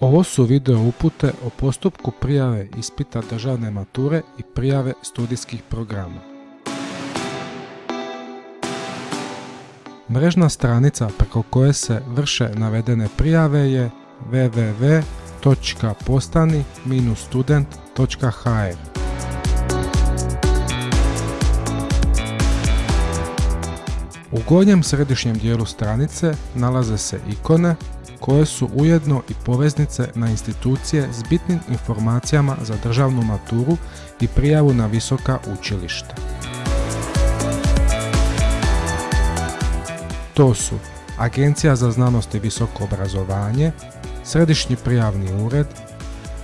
Ovo su video upute o postupku prijave ispita državne mature i prijave studijskih programa. Mrežna stranica preko koje se vrše navedene prijave je www.postani-student.hr U gornjem središnjem dijelu stranice nalaze se ikone koje su ujedno i poveznice na institucije s bitnim informacijama za državnu maturu i prijavu na visoka učilišta. To su Agencija za znanost i visoko obrazovanje, Središnji prijavni ured,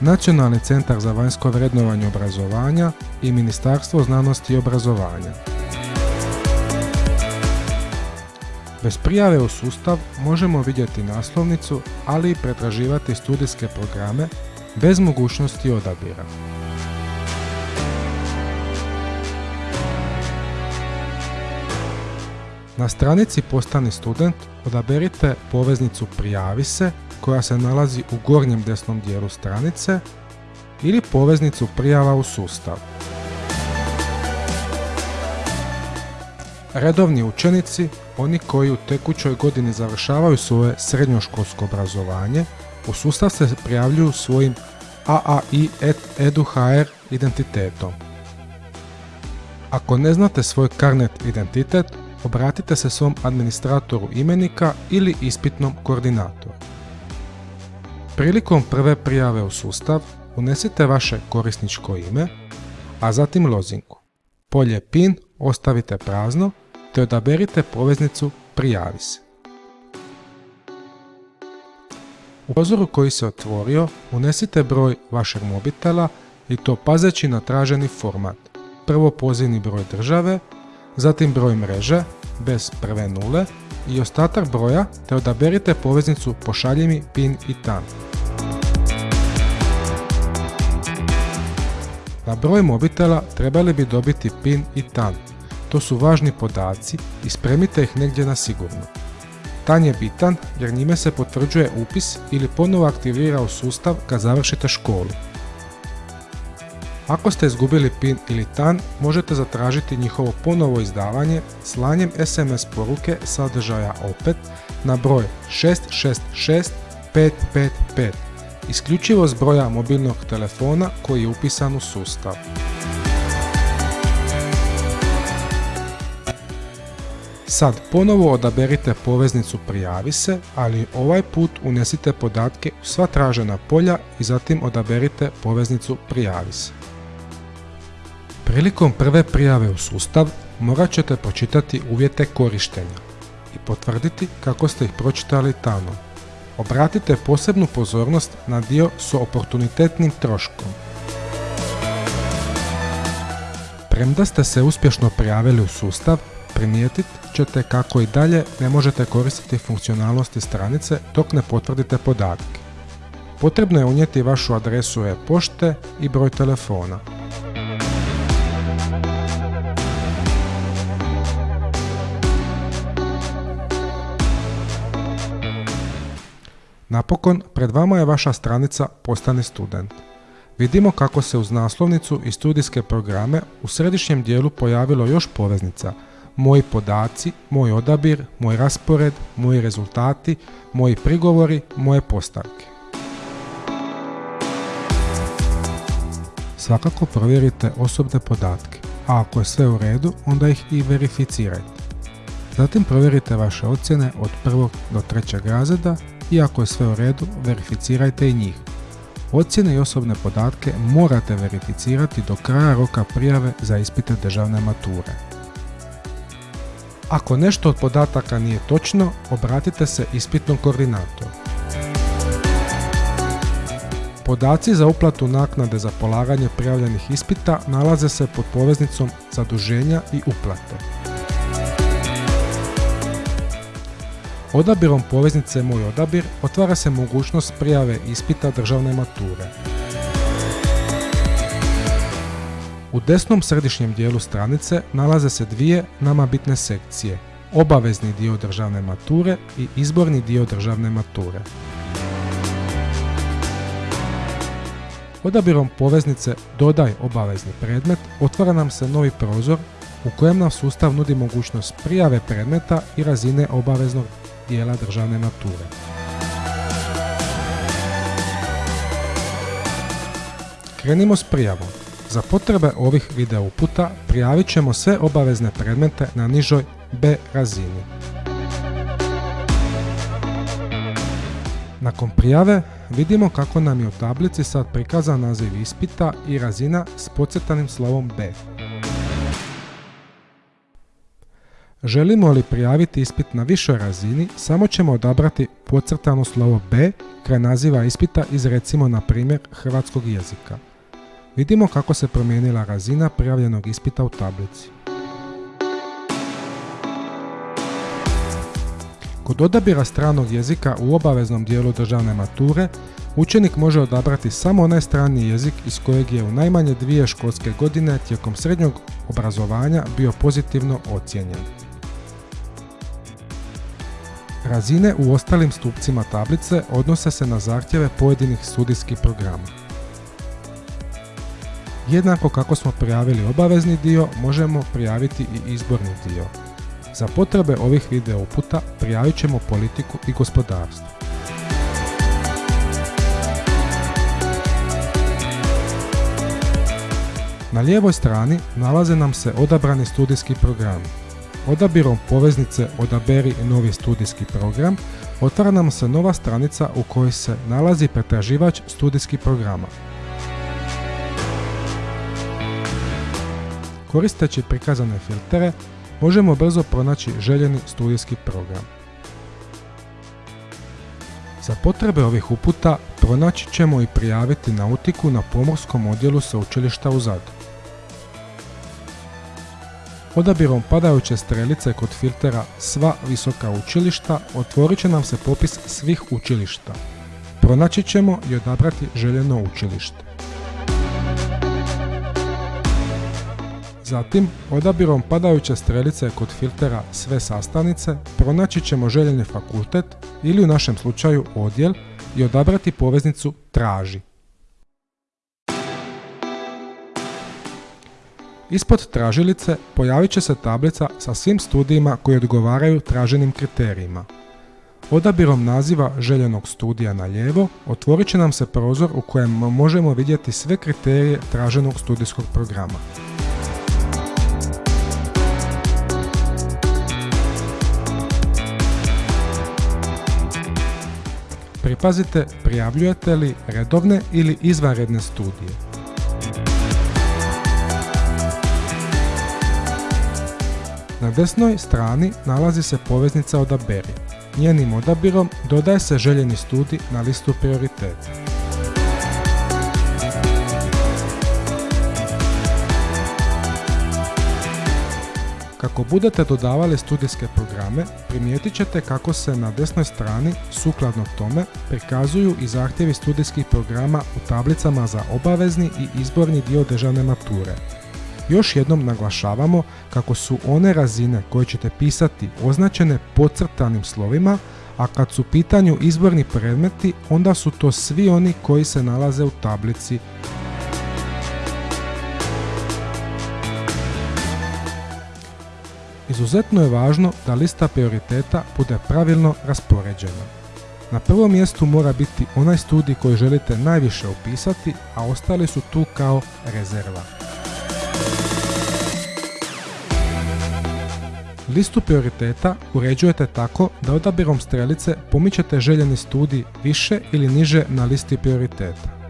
Nacionalni centar za vanjsko vrednovanje obrazovanja i Ministarstvo znanosti i obrazovanja. Bez prijave u sustav možemo vidjeti naslovnicu, ali i pretraživati studijske programe bez mogućnosti odabira. Na stranici Postani student odaberite poveznicu Prijavi se koja se nalazi u gornjem desnom dijelu stranice ili poveznicu Prijava u sustav. Redovni učenici, oni koji u tekućoj godini završavaju svoje srednjoškolsko obrazovanje, u sustav se prijavljuju svojim AAI EduHR identitetom. Ako ne znate svoj karnet identitet, obratite se svom administratoru imenika ili ispitnom koordinatoru. Prilikom prve prijave u sustav unesite vaše korisničko ime, a zatim lozinku. Polje PIN ostavite prazno te odaberite poveznicu Prijavi se. U prozoru koji se otvorio unesite broj vašeg mobitela i to pazeći na traženi format. Prvo pozivni broj države, zatim broj mreže bez prve nule i ostatak broja te odaberite poveznicu pošalji mi PIN i TAN. Na broj mobitela trebali bi dobiti PIN i TAN. To su važni podaci i spremite ih negdje na sigurno. TAN je bitan jer njime se potvrđuje upis ili ponovo aktivira sustav kad završite školu. Ako ste izgubili PIN ili TAN, možete zatražiti njihovo ponovo izdavanje slanjem SMS poruke sadržaja opet na broj 666 555 isključivo s broja mobilnog telefona koji je upisan u sustav. Sad ponovo odaberite poveznicu Prijavi se, ali ovaj put unesite podatke u sva tražena polja i zatim odaberite poveznicu Prijavi se. Prilikom prve prijave u sustav morat ćete pročitati uvjete korištenja i potvrditi kako ste ih pročitali tamo. Obratite posebnu pozornost na dio s oportunitetnim troškom. Premda ste se uspješno prijavili u sustav, primijetit ćete kako i dalje ne možete koristiti funkcionalnosti stranice dok ne potvrdite podatke. Potrebno je unijeti vašu adresu e-pošte i broj telefona. Napokon, pred vama je vaša stranica Postani student. Vidimo kako se uz naslovnicu i studijske programe u središnjem dijelu pojavilo još poveznica Moji podaci, moj odabir, moj raspored, moji rezultati, moji prigovori, moje postavke. Svakako provjerite osobne podatke, a ako je sve u redu, onda ih i verificirajte. Zatim provjerite vaše ocjene od prvog do trećeg razreda i ako je sve u redu, verificirajte i njih. Ocjene i osobne podatke morate verificirati do kraja roka prijave za ispite državne mature. Ako nešto od podataka nije točno, obratite se ispitnom koordinatoru. Podaci za uplatu naknade za polaganje prijavljenih ispita nalaze se pod poveznicom zaduženja i uplate. Odabirom poveznice Moj odabir otvara se mogućnost prijave ispita državne mature. U desnom središnjem dijelu stranice nalaze se dvije nama bitne sekcije, obavezni dio državne mature i izborni dio državne mature. Odabirom poveznice Dodaj obavezni predmet otvara nam se novi prozor u kojem nam sustav nudi mogućnost prijave predmeta i razine obaveznog dijela državne mature. Krenimo s prijavom. Za potrebe ovih video uputa prijavit ćemo sve obavezne predmete na nižoj B razini. Nakon prijave vidimo kako nam je u tablici sad prikazan naziv ispita i razina s podcrtanim slovom B. Želimo li prijaviti ispit na višoj razini, samo ćemo odabrati podcrtano slovo B kraj naziva ispita iz recimo na primjer hrvatskog jezika. Vidimo kako se promijenila razina prijavljenog ispita u tablici. Kod odabira stranog jezika u obaveznom dijelu državne mature, učenik može odabrati samo onaj strani jezik iz kojeg je u najmanje dvije školske godine tijekom srednjog obrazovanja bio pozitivno ocijenjen. Razine u ostalim stupcima tablice odnose se na zahtjeve pojedinih studijskih programa. Jednako kako smo prijavili obavezni dio, možemo prijaviti i izborni dio. Za potrebe ovih video uputa prijavit ćemo politiku i gospodarstvo. Na lijevoj strani nalaze nam se odabrani studijski programi. Odabirom poveznice Odaberi novi studijski program otvara nam se nova stranica u kojoj se nalazi pretraživač studijskih programa. Koristeći prikazane filtere možemo brzo pronaći željeni studijski program. Za potrebe ovih uputa pronaći ćemo i prijaviti nautiku na pomorskom odjelu sveučilišta u Zadru. Odabirom padajuće strelice kod filtera Sva visoka učilišta otvorit će nam se popis svih učilišta. Pronaći ćemo i odabrati željeno učilište. Zatim, odabirom padajuće strelice kod filtera Sve sastavnice pronaći ćemo željeni fakultet ili u našem slučaju odjel i odabrati poveznicu Traži. Ispod tražilice pojavit će se tablica sa svim studijima koji odgovaraju traženim kriterijima. Odabirom naziva željenog studija na lijevo otvorit će nam se prozor u kojem možemo vidjeti sve kriterije traženog studijskog programa. Pripazite prijavljujete li redovne ili izvanredne studije. Na desnoj strani nalazi se poveznica Odaberi. Njenim odabirom dodaje se željeni studij na listu prioriteta. Kako budete dodavali studijske programe, primijetit ćete kako se na desnoj strani, sukladno tome, prikazuju i zahtjevi studijskih programa u tablicama za obavezni i izborni dio državne mature. Još jednom naglašavamo kako su one razine koje ćete pisati označene podcrtanim slovima, a kad su pitanju izborni predmeti, onda su to svi oni koji se nalaze u tablici Izuzetno je važno da lista prioriteta bude pravilno raspoređena. Na prvom mjestu mora biti onaj studij koji želite najviše opisati, a ostali su tu kao rezerva. Listu prioriteta uređujete tako da odabirom strelice pomičete željeni studij više ili niže na listi prioriteta.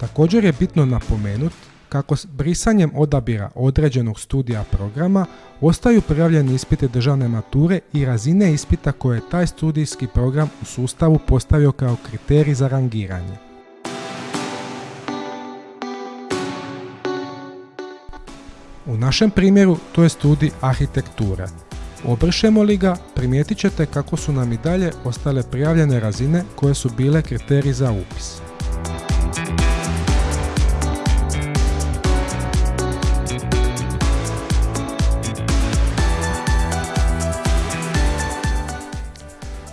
Također je bitno napomenuti kako s brisanjem odabira određenog studija programa ostaju prijavljeni ispite državne mature i razine ispita koje je taj studijski program u sustavu postavio kao kriterij za rangiranje. U našem primjeru to je studij arhitekture. Obrišemo li ga, primijetit ćete kako su nam i dalje ostale prijavljene razine koje su bile kriteriji za upis.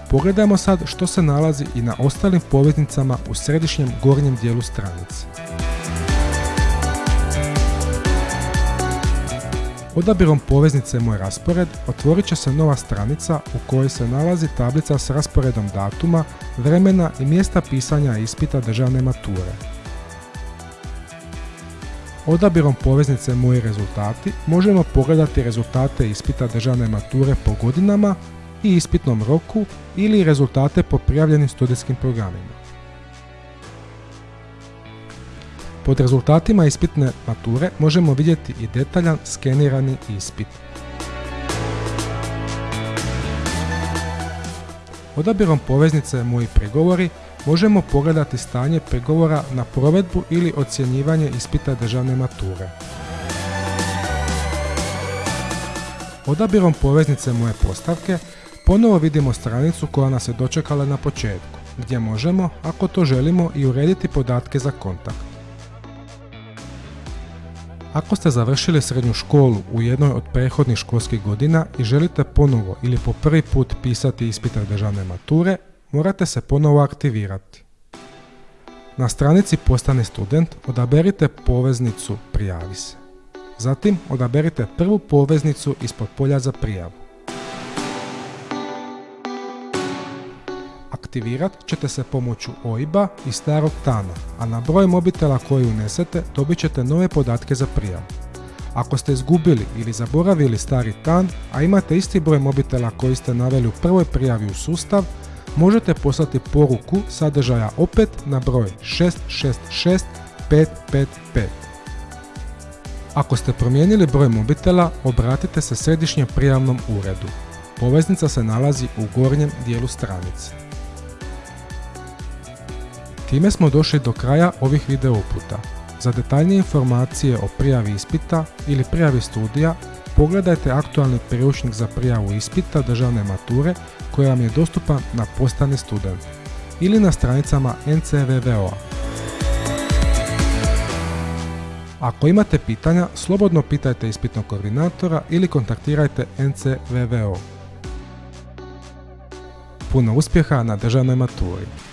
Pogledajmo sad što se nalazi i na ostalim poveznicama u središnjem gornjem dijelu stranice. Odabirom poveznice Moj raspored otvorit će se nova stranica u kojoj se nalazi tablica s rasporedom datuma, vremena i mjesta pisanja ispita državne mature. Odabirom poveznice Moji rezultati možemo pogledati rezultate ispita državne mature po godinama i ispitnom roku ili rezultate po prijavljenim studijskim programima. Pod rezultatima ispitne mature možemo vidjeti i detaljan skenirani ispit. Odabirom poveznice Moji pregovori možemo pogledati stanje pregovora na provedbu ili ocjenjivanje ispita državne mature. Odabirom poveznice Moje postavke ponovo vidimo stranicu koja nas je dočekala na početku, gdje možemo, ako to želimo, i urediti podatke za kontakt. Ako ste završili srednju školu u jednoj od prethodnih školskih godina i želite ponovo ili po prvi put pisati ispita državne mature, morate se ponovo aktivirati. Na stranici Postani student odaberite poveznicu Prijavi se. Zatim odaberite prvu poveznicu ispod polja za prijavu. Aktivirat ćete se pomoću OIB-a i starog TANA, a na broj mobitela koji unesete dobit ćete nove podatke za prijavu. Ako ste izgubili ili zaboravili stari TAN, a imate isti broj mobitela koji ste naveli u prvoj prijavi u sustav, možete poslati poruku sadržaja opet na broj 666 555. Ako ste promijenili broj mobitela, obratite se središnjem prijavnom uredu. Poveznica se nalazi u gornjem dijelu stranice. Time smo došli do kraja ovih video uputa. Za detaljnije informacije o prijavi ispita ili prijavi studija, pogledajte aktualni priručnik za prijavu ispita državne mature koji vam je dostupan na Postani student ili na stranicama NCVVO-a. Ako imate pitanja, slobodno pitajte ispitnog koordinatora ili kontaktirajte NCVVO. Puno uspjeha na državnoj maturi!